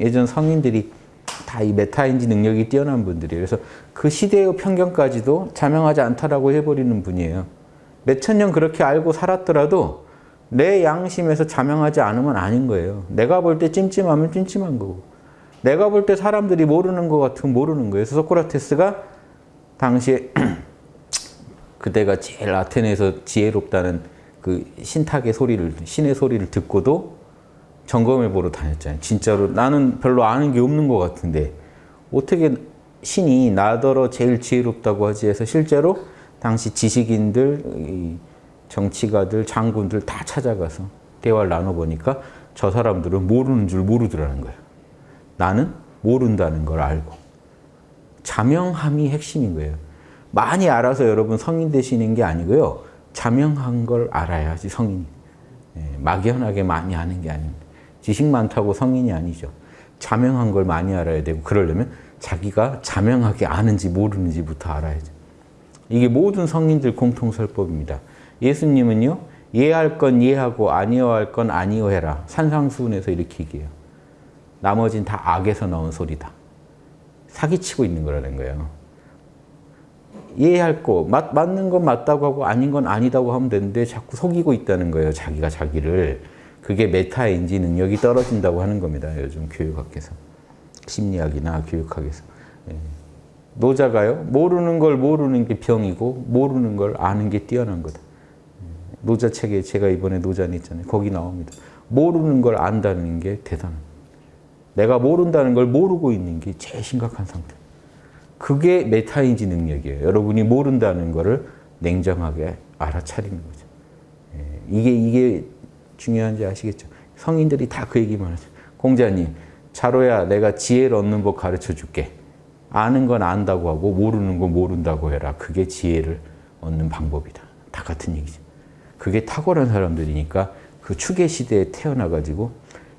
예전 성인들이 다 이 메타인지 능력이 뛰어난 분들이에요. 그래서 그 시대의 편견까지도 자명하지 않다라고 해버리는 분이에요. 몇천 년 그렇게 알고 살았더라도 내 양심에서 자명하지 않으면 아닌 거예요. 내가 볼 때 찜찜하면 찜찜한 거고 내가 볼 때 사람들이 모르는 것 같으면 모르는 거예요. 그래서 소크라테스가 당시에 그때가 제일 아테네에서 지혜롭다는 그 신탁의 소리를 신의 소리를 듣고도 점검해 보러 다녔잖아요. 진짜로 나는 별로 아는 게 없는 것 같은데 어떻게 신이 나더러 제일 지혜롭다고 하지 해서 실제로 당시 지식인들, 정치가들, 장군들 다 찾아가서 대화를 나눠보니까 저 사람들은 모르는 줄 모르더라는 거예요. 나는 모른다는 걸 알고. 자명함이 핵심인 거예요. 많이 알아서 여러분 성인 되시는 게 아니고요. 자명한 걸 알아야지 성인이. 예, 막연하게 많이 아는 게 아닙니다. 지식 많다고 성인이 아니죠. 자명한 걸 많이 알아야 되고 그러려면 자기가 자명하게 아는지 모르는지부터 알아야죠. 이게 모든 성인들 공통설법입니다. 예수님은요. 이해할 건 이해하고 아니어할 건 아니어해라. 산상수훈에서 이렇게 얘기해요. 나머진 다 악에서 나온 소리다. 사기치고 있는 거라는 거예요. 이해할 거, 맞, 맞는 건 맞다고 하고 아닌 건 아니다고 하면 되는데 자꾸 속이고 있다는 거예요. 자기가 자기를. 그게 메타인지 능력이 떨어진다고 하는 겁니다. 요즘 교육학에서. 심리학이나 교육학에서. 예. 노자가요. 모르는 걸 모르는 게 병이고 모르는 걸 아는 게 뛰어난 거다. 예. 노자 책에 제가 이번에 노자 냈잖아요. 거기 나옵니다. 모르는 걸 안다는 게 대단한 내가 모른다는 걸 모르고 있는 게 제일 심각한 상태. 그게 메타인지 능력이에요. 여러분이 모른다는 거를 냉정하게 알아차리는 거죠. 예. 이게 이게 중요한지 아시겠죠? 성인들이 다 그 얘기만 하죠. 공자님, 자로야 내가 지혜를 얻는 법 가르쳐 줄게. 아는 건 안다고 하고 모르는 건 모른다고 해라. 그게 지혜를 얻는 방법이다. 다 같은 얘기죠. 그게 탁월한 사람들이니까 그 추계 시대에 태어나가지고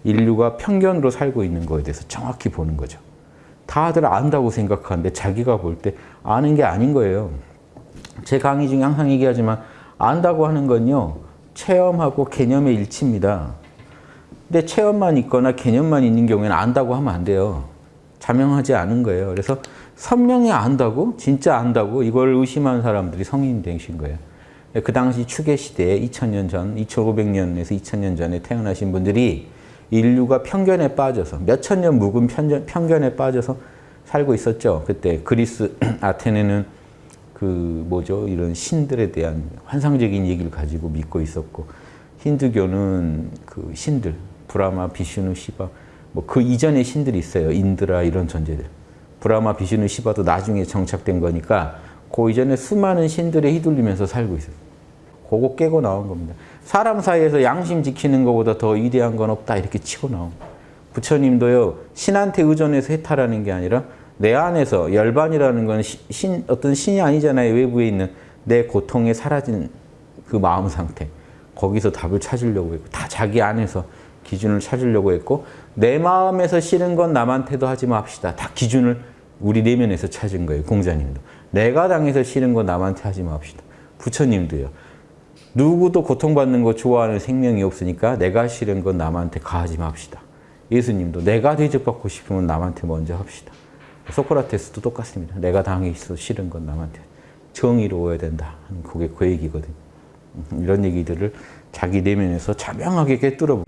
인류가 편견으로 살고 있는 거에 대해서 정확히 보는 거죠. 다들 안다고 생각하는데 자기가 볼 때 아는 게 아닌 거예요. 제 강의 중에 항상 얘기하지만 안다고 하는 건요. 체험하고 개념의 일치입니다. 근데 체험만 있거나 개념만 있는 경우에는 안다고 하면 안 돼요. 자명하지 않은 거예요. 그래서 선명히 안다고? 진짜 안다고? 이걸 의심한 사람들이 성인 되신 거예요. 그 당시 추계 시대에 2000년 전, 2500년에서 2000년 전에 태어나신 분들이 인류가 편견에 빠져서 몇천 년 묵은 편견, 편견에 빠져서 살고 있었죠. 그때 그리스 아테네는 그 뭐죠 이런 신들에 대한 환상적인 얘기를 가지고 믿고 있었고 힌두교는 그 신들 브라마, 비슈누, 시바 뭐 그 이전의 신들이 있어요. 인드라 이런 존재들. 브라마, 비슈누, 시바도 나중에 정착된 거니까 그 이전에 수많은 신들에 휘둘리면서 살고 있어요. 그거 깨고 나온 겁니다. 사람 사이에서 양심 지키는 것보다 더 위대한 건 없다 이렇게 치고 나온 부처님도요 신한테 의존해서 해탈하는 게 아니라 내 안에서 열반이라는 건 신, 어떤 신이 아니잖아요. 외부에 있는 내 고통에 사라진 그 마음 상태. 거기서 답을 찾으려고 했고 다 자기 안에서 기준을 찾으려고 했고 내 마음에서 싫은 건 남한테도 하지 맙시다. 다 기준을 우리 내면에서 찾은 거예요. 공자님도. 내가 당해서 싫은 건 남한테 하지 맙시다. 부처님도요. 누구도 고통받는 거 좋아하는 생명이 없으니까 내가 싫은 건 남한테 가하지 맙시다. 예수님도 내가 대접받고 싶으면 남한테 먼저 합시다. 소크라테스도 똑같습니다. 내가 당해 있어 싫은 건 남한테 정의로워야 된다. 그게 그 얘기거든요. 이런 얘기들을 자기 내면에서 자명하게 깨뚫어